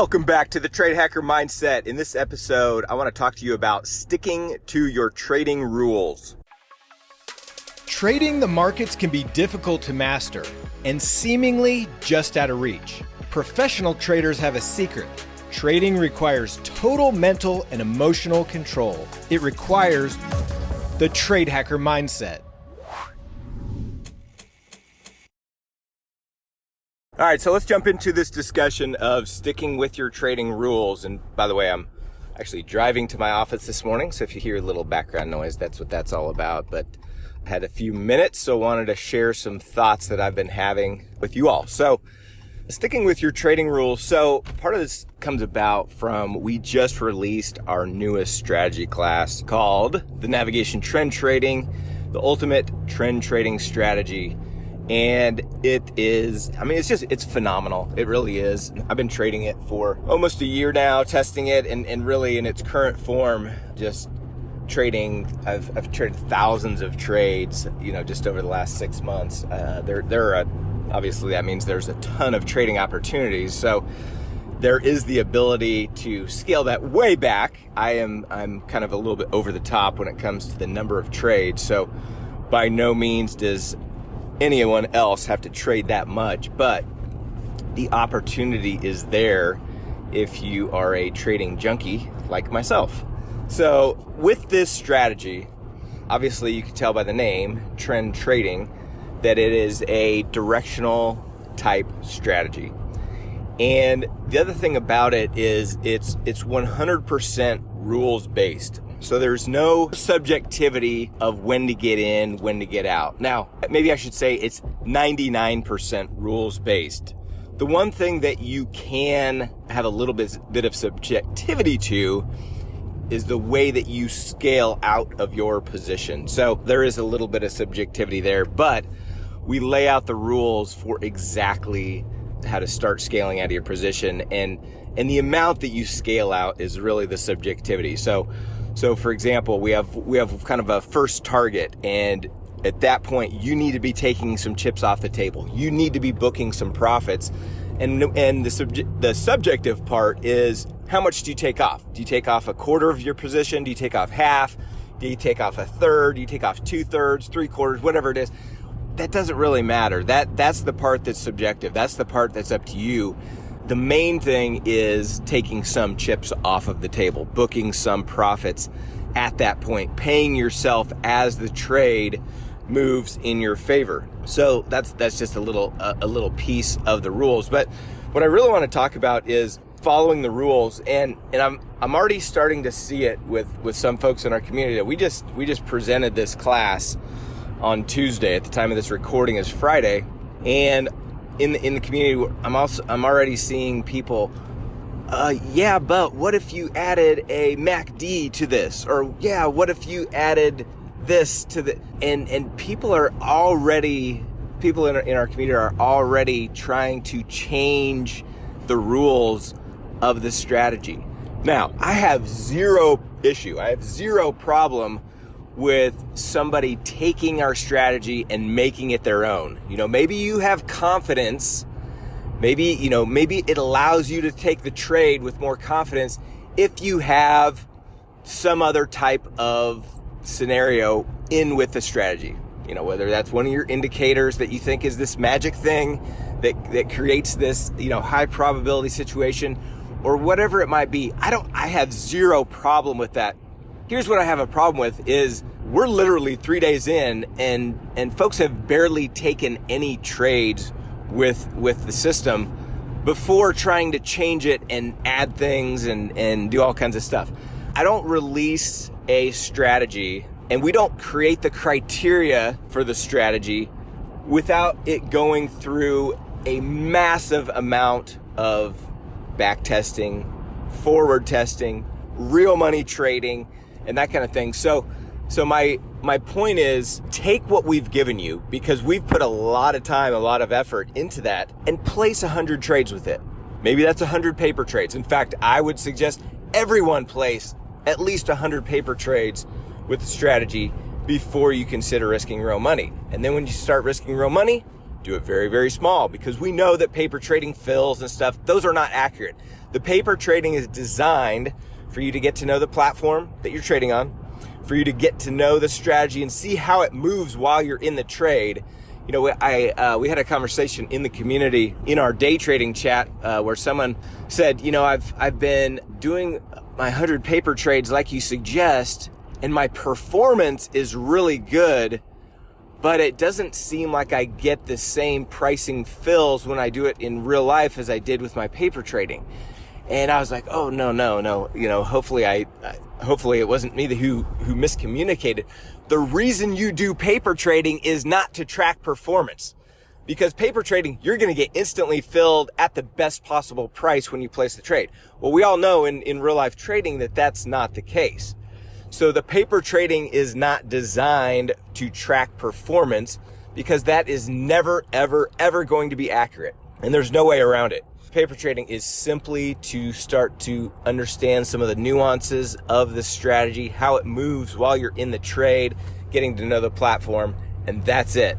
Welcome back to the Trade Hacker Mindset. In this episode, I want to talk to you about sticking to your trading rules. Trading the markets can be difficult to master and seemingly just out of reach. Professional traders have a secret. Trading requires total mental and emotional control. It requires the Trade Hacker Mindset. All right, so let's jump into this discussion of sticking with your trading rules. And by the way, I'm actually driving to my office this morning, so if you hear a little background noise, that's what that's all about. But I had a few minutes, so I wanted to share some thoughts that I've been having with you all. So sticking with your trading rules. So part of this comes about from we just released our newest strategy class called the Navigation Trend Trading, the Ultimate Trend Trading Strategy and it is i mean it's just it's phenomenal. It really is. I've been trading it for almost a year now testing it and, and really in its current form just trading I've, I've traded thousands of trades you know just over the last six months. Uh, there there are obviously that means there's a ton of trading opportunities. So there is the ability to scale that way back. I am i'm kind of a little bit over the top when it comes to the number of trades. So by no means does anyone else have to trade that much, but the opportunity is there if you are a trading junkie like myself. So, with this strategy, obviously you can tell by the name, trend trading, that it is a directional type strategy. And the other thing about it is it's it's 100% rules based. So there's no subjectivity of when to get in, when to get out. Now, maybe I should say it's 99% rules based. The one thing that you can have a little bit, bit of subjectivity to is the way that you scale out of your position. So there is a little bit of subjectivity there, but we lay out the rules for exactly how to start scaling out of your position and and the amount that you scale out is really the subjectivity. So so for example, we have we have kind of a first target and at that point you need to be taking some chips off the table. You need to be booking some profits. And and the subject the subjective part is how much do you take off? Do you take off a quarter of your position? Do you take off half? Do you take off a third? Do you take off two thirds, three quarters, whatever it is? That doesn't really matter. That that's the part that's subjective. That's the part that's up to you. The main thing is taking some chips off of the table, booking some profits at that point, paying yourself as the trade moves in your favor. So that's that's just a little a, a little piece of the rules. But what I really want to talk about is following the rules and and I'm I'm already starting to see it with with some folks in our community. We just we just presented this class on Tuesday at the time of this recording is Friday and in the in the community, I'm also I'm already seeing people. Uh, yeah, but what if you added a MACD to this? Or yeah, what if you added this to the and and people are already people in our, in our community are already trying to change the rules of the strategy. Now, I have zero issue. I have zero problem with somebody taking our strategy and making it their own. You know, maybe you have confidence. Maybe, you know, maybe it allows you to take the trade with more confidence if you have some other type of scenario in with the strategy. You know, whether that's one of your indicators that you think is this magic thing that, that creates this, you know, high probability situation or whatever it might be. I don't, I have zero problem with that Here's what I have a problem with is we're literally three days in and, and folks have barely taken any trades with, with the system before trying to change it and add things and, and do all kinds of stuff. I don't release a strategy and we don't create the criteria for the strategy without it going through a massive amount of back testing, forward testing, real money trading, and that kind of thing. So, so my my point is take what we've given you because we've put a lot of time, a lot of effort into that and place a 100 trades with it. Maybe that's a 100 paper trades. In fact, I would suggest everyone place at least a 100 paper trades with the strategy before you consider risking real money. And then when you start risking real money, do it very, very small because we know that paper trading fills and stuff, those are not accurate. The paper trading is designed for you to get to know the platform that you're trading on, for you to get to know the strategy and see how it moves while you're in the trade. You know, I uh, we had a conversation in the community in our day trading chat uh, where someone said, you know, I've I've been doing my hundred paper trades like you suggest, and my performance is really good, but it doesn't seem like I get the same pricing fills when I do it in real life as I did with my paper trading. And I was like, oh no, no, no. You know, hopefully I, hopefully it wasn't me the who who miscommunicated. The reason you do paper trading is not to track performance. Because paper trading, you're going to get instantly filled at the best possible price when you place the trade. Well, we all know in, in real life trading that that's not the case. So the paper trading is not designed to track performance because that is never, ever, ever going to be accurate. And there's no way around it. Paper trading is simply to start to understand some of the nuances of the strategy, how it moves while you're in the trade, getting to know the platform, and that's it.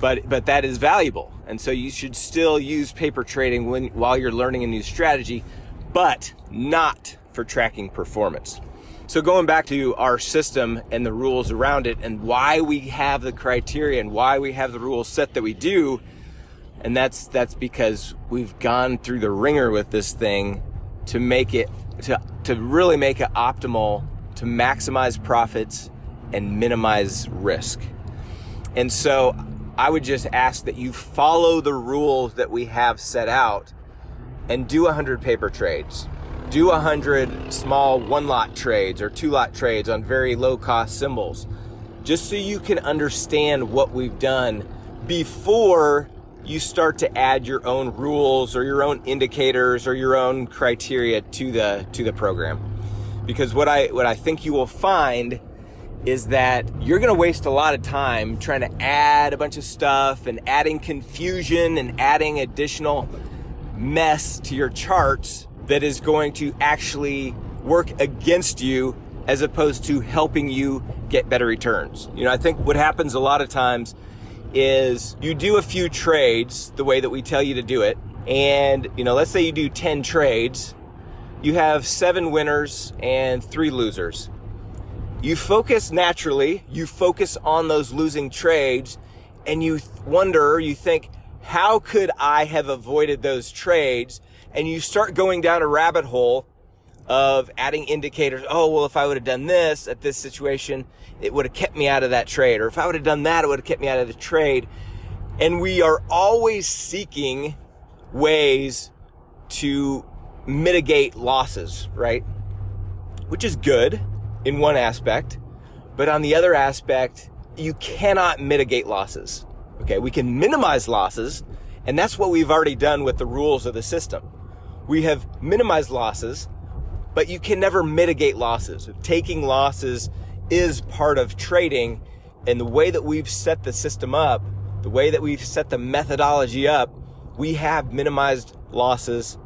But but that is valuable, and so you should still use paper trading when while you're learning a new strategy, but not for tracking performance. So going back to our system and the rules around it and why we have the criteria and why we have the rules set that we do and that's that's because we've gone through the wringer with this thing to make it to to really make it optimal to maximize profits and minimize risk. And so I would just ask that you follow the rules that we have set out and do 100 paper trades. Do a 100 small one lot trades or two lot trades on very low cost symbols just so you can understand what we've done before you start to add your own rules or your own indicators or your own criteria to the to the program. Because what i what i think you will find is that you're going to waste a lot of time trying to add a bunch of stuff and adding confusion and adding additional mess to your charts that is going to actually work against you as opposed to helping you get better returns. You know, I think what happens a lot of times is you do a few trades the way that we tell you to do it. And, you know, let's say you do 10 trades, you have seven winners and three losers. You focus naturally, you focus on those losing trades, and you wonder, you think, how could I have avoided those trades? And you start going down a rabbit hole of adding indicators. Oh, well, if I would have done this at this situation, it would have kept me out of that trade. Or if I would have done that, it would have kept me out of the trade. And we are always seeking ways to mitigate losses, right? Which is good in one aspect. But on the other aspect, you cannot mitigate losses. Okay. We can minimize losses. And that's what we've already done with the rules of the system. We have minimized losses but you can never mitigate losses. Taking losses is part of trading. And the way that we've set the system up, the way that we've set the methodology up, we have minimized losses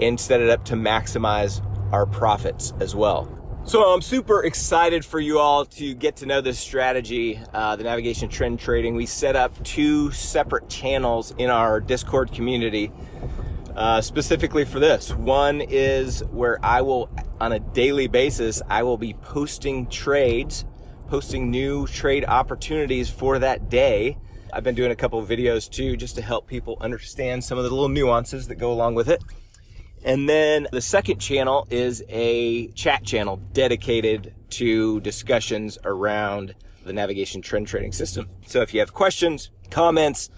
and set it up to maximize our profits as well. So I'm super excited for you all to get to know this strategy, uh, the navigation trend trading. We set up two separate channels in our Discord community uh, specifically for this. One is where I will, on a daily basis, I will be posting trades, posting new trade opportunities for that day. I've been doing a couple of videos too, just to help people understand some of the little nuances that go along with it. And then the second channel is a chat channel dedicated to discussions around the navigation trend trading system. So if you have questions, comments,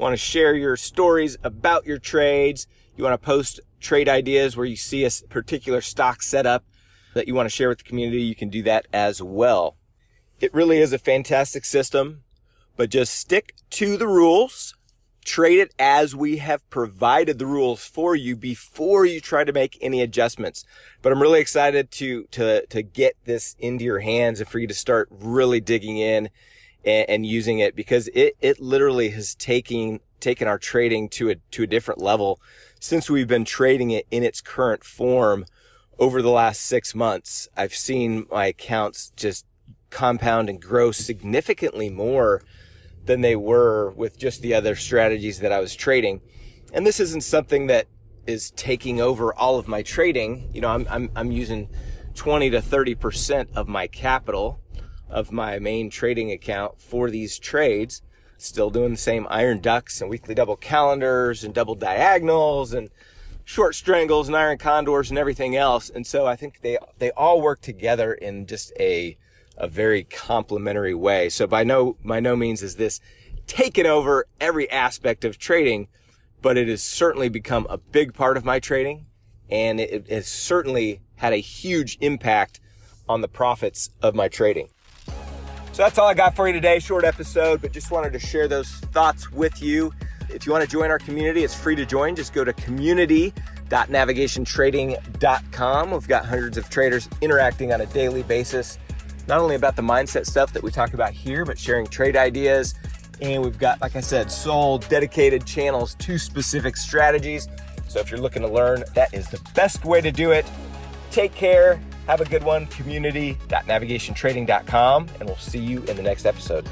want to share your stories about your trades, you want to post trade ideas where you see a particular stock setup that you want to share with the community, you can do that as well. It really is a fantastic system, but just stick to the rules. Trade it as we have provided the rules for you before you try to make any adjustments. But I'm really excited to, to, to get this into your hands and for you to start really digging in and, and using it because it, it literally has taken, taken our trading to a, to a different level since we've been trading it in its current form over the last six months. I've seen my accounts just compound and grow significantly more than they were with just the other strategies that I was trading. And this isn't something that is taking over all of my trading. You know, I'm, I'm, I'm using 20 to 30% of my capital of my main trading account for these trades. Still doing the same iron ducks and weekly double calendars and double diagonals and short strangles and iron condors and everything else. And so I think they, they all work together in just a, a very complementary way. So by no, by no means is this taken over every aspect of trading, but it has certainly become a big part of my trading. And it has certainly had a huge impact on the profits of my trading. So that's all I got for you today. Short episode, but just wanted to share those thoughts with you. If you want to join our community, it's free to join. Just go to community.navigationtrading.com. We've got hundreds of traders interacting on a daily basis, not only about the mindset stuff that we talk about here, but sharing trade ideas. And we've got, like I said, sole dedicated channels to specific strategies. So if you're looking to learn, that is the best way to do it. Take care. Have a good one. Community.navigationtrading.com, and we'll see you in the next episode.